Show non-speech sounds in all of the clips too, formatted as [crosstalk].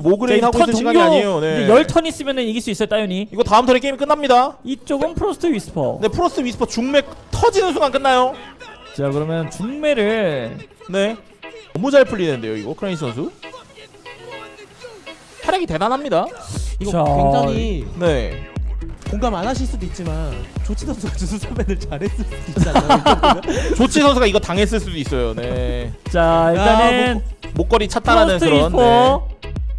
뭐 모그레인 하고 있을 시간이 아니에요. 네. 10턴 있으면 이길 수 있어요 따윤이 이거 다음 턴에 게임이 끝납니다. 이쪽은 프로스트 위스퍼 네, 프로스트 위스퍼 중맥 터지는 순간 끝나요. 자 그러면 중매를 네. 너무 잘 풀리는데요, 이거 크라이스 선수. 활약이 대단합니다. 이거 자, 굉장히 네. 공감 안 하실 수도 있지만 조치 선수가 [laughs] 준수 선배를 잘했을 수도 있잖아요. [laughs] [laughs] 조치 선수가 이거 당했을 수도 있어요. 네. 자 일단은 목걸이 찼다라는 프로스트 그런 위스퍼 네.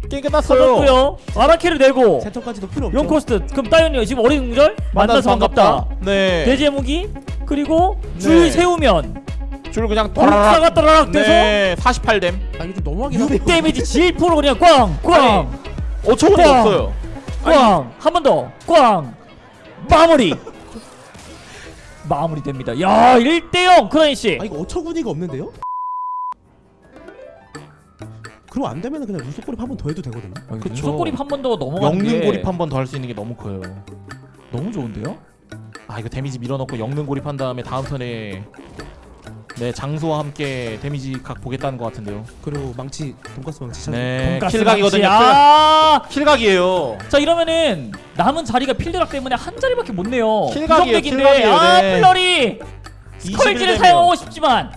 게임 끝났어요. 아라키를 내고 세턴까지도 필요 없죠. 용코스트 그럼 따윤이 지금 어린웅절 만나서 반갑다 네. 무기 그리고 줄 네. 세우면 줄 그냥 돌사가 따라락 돼서 네. 48댐. 아 이게 좀 너무하긴 하네요. 데미지 G4로 그냥 꽝! 꽝! 5초분이 꽝! 없어요. 꽝! 한 번 더! 꽝! 마무리! [laughs] 마무리됩니다. 야 1대0 크라인씨 아 이거 어처구니가 없는데요? 그럼 안 되면 그냥 눈썹 고립 한 번 더 해도 되거든요. 그쵸. 눈썹 고립 한 번 더 넘어가는 영능 게 고립 한 번 더 할 수 있는 게 너무 커요. 너무 좋은데요? 아 이거 damage 밀어넣고 영능 고립한 다음에 다음 턴에 네 장소와 함께 damage 각 보겠다는 것 같은데요. 그리고 망치 돈가스 망치 참. 네 돈가스 kill각이거든요. 망치. 아! kill각이에요. 자 이러면은 남은 자리가 필드 lock 때문에 한 자리밖에 못 내요. kill각이에요, kill각이에요, 아 네. flurry 스컬지를 21 사용하고 싶지만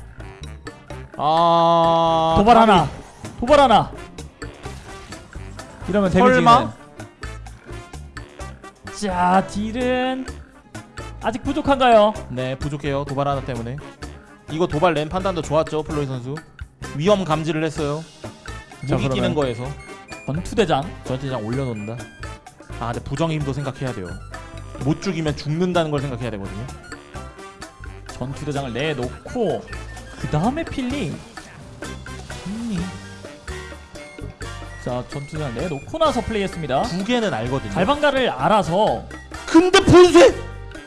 아 도발 하나 도발 하나? 이러면 데미지는? 자 딜은 아직 부족한가요? 네 부족해요. 도발 하나 때문에. 이거 도발 램 판단도 좋았죠 플로이 선수. 위험 감지를 했어요. 자, 무기 그러면- 거에서. 전투대장. 전투장 올려놓는다. 아 근데 부정 힘도 생각해야 돼요. 못 죽이면 죽는다는 걸 생각해야 되거든요. 전투대장을 내놓고 그 다음에 필리 필리 자 전투대장 내놓고 나서 플레이했습니다 두 개는 알거든요 갈방가를 알아서 근데 본세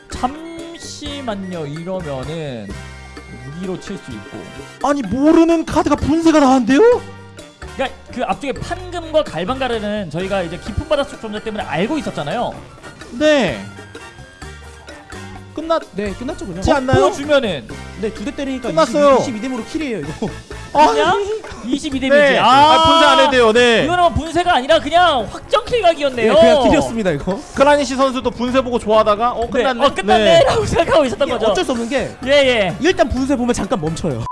잠시만요 이러면은 무기로 칠 수 있고 아니 모르는 카드가 분쇄가 나왔는데요? 그러니까 그 앞쪽에 판금과 갈방가르는 저희가 이제 깊은 바닷속 존재 때문에 알고 있었잖아요 네 끝났지 네 끝났죠 그냥. 않나요? 보여주면은 네두 대 때리니까 끝났어요. 22, 22대으로 킬이에요 이거. 그냥 22 데미지. 네. 아, 분쇄 안 해도 돼요. 네. 이거는 분쇄가 아니라 그냥 확정 킬각이었네요. 네 그냥 킬이었습니다 이거. 크라니시 선수도 분쇄 보고 좋아하다가 어 네, 끝났네? 어 끝났네? 라고 생각하고 있었던 거죠. 어쩔 수 없는 게 예 예. 일단 분쇄 보면 잠깐 멈춰요.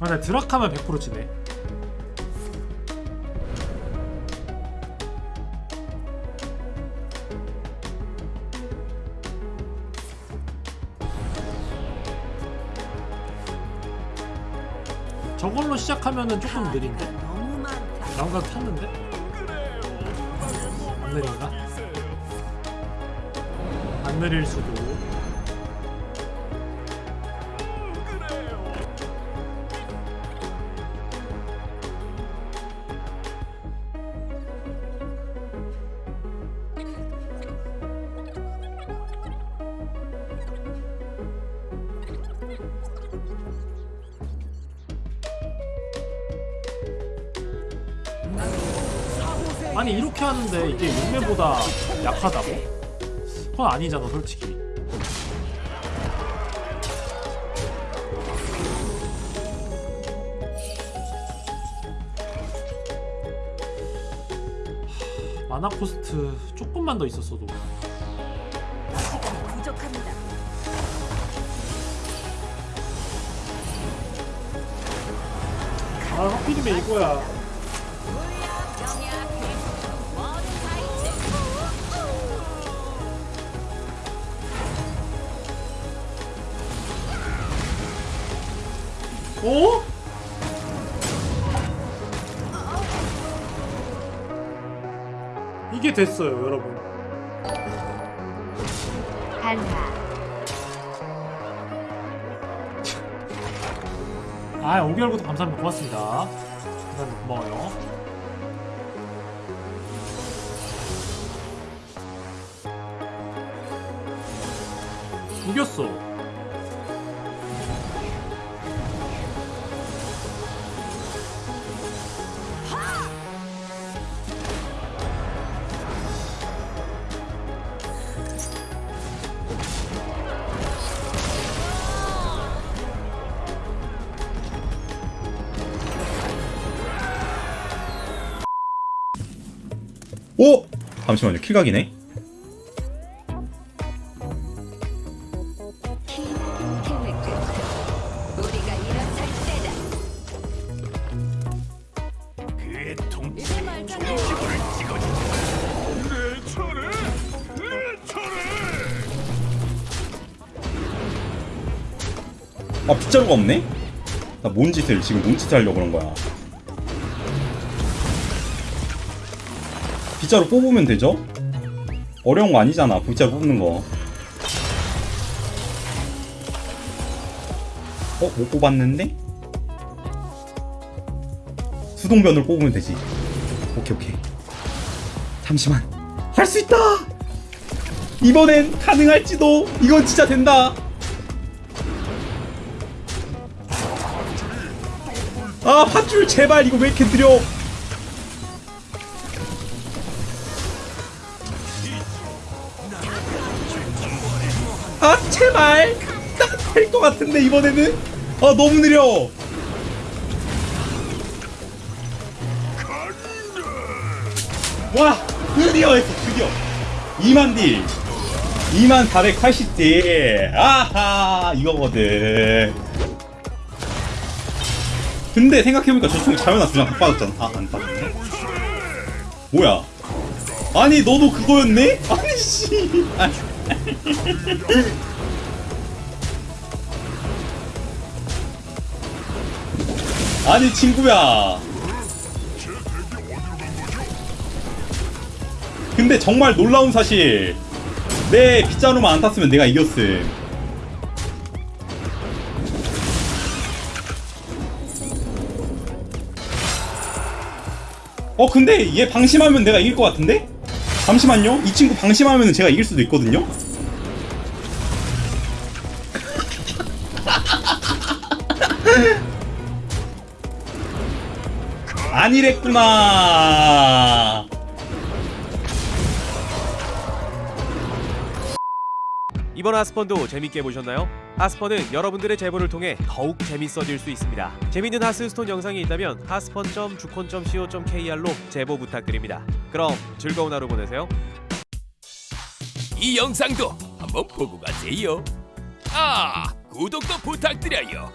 아, 나 드락하면 100% 치네. 저걸로 시작하면은 조금 느린데? 나무가 탔는데? 안 느린가? 안 느릴 수도. 아니 이렇게 하는데 이게 육매보다 약하다고? 그건 아니잖아 솔직히 하, 마나 코스트 조금만 더 있었어도 부족합니다. 아 하필이면 이거야 어? 이게 됐어요 여러분. 아 오개월부터 감사합니다. 고맙습니다. 감사합니다. 고마워요. 이겼어 오! 잠시만요 킬각이네. 아 빗자루가 없네? 나 뭔 짓을 지금 뭔 짓을 하려고 그런 거야 빗자루 뽑으면 되죠? 어려운 거 아니잖아 빗자루 뽑는 거. 어? 못 뽑았는데? 수동변을 뽑으면 되지. 오케이 오케이. 잠시만. 할 수 있다! 이번엔 가능할지도! 이건 진짜 된다! 아 밧줄 제발 이거 왜 이렇게 느려 아 제발. 나될것 같은데 이번에는? 아 너무 느려. 와 드디어 했어 드디어. 2만 딜. 2만 480딜. 아하 이거거든. 근데 생각해보니까 저 친구 자연아 두장 다 빠졌잖아. 아안 빠졌네. 뭐야? 아니 너도 그거였네? 아니 씨. 아니. [laughs] 아니 친구야. 근데 정말 놀라운 사실. 내 빗자루만 안 탔으면 내가 이겼음. 어 근데 얘 방심하면 내가 이길 것 같은데? 잠시만요 이 친구 방심하면 제가 이길 수도 있거든요? [laughs] 아니랬구나 이번 하스펀도 재밌게 보셨나요? 하스펀은 여러분들의 제보를 통해 더욱 재밌어질 수 있습니다. 재밌는 하스스톤 영상이 있다면 하스펀.주콘.co.kr로 제보 부탁드립니다. 그럼 즐거운 하루 보내세요. 이 영상도 한번 보고 가세요. 아, 구독도 부탁드려요.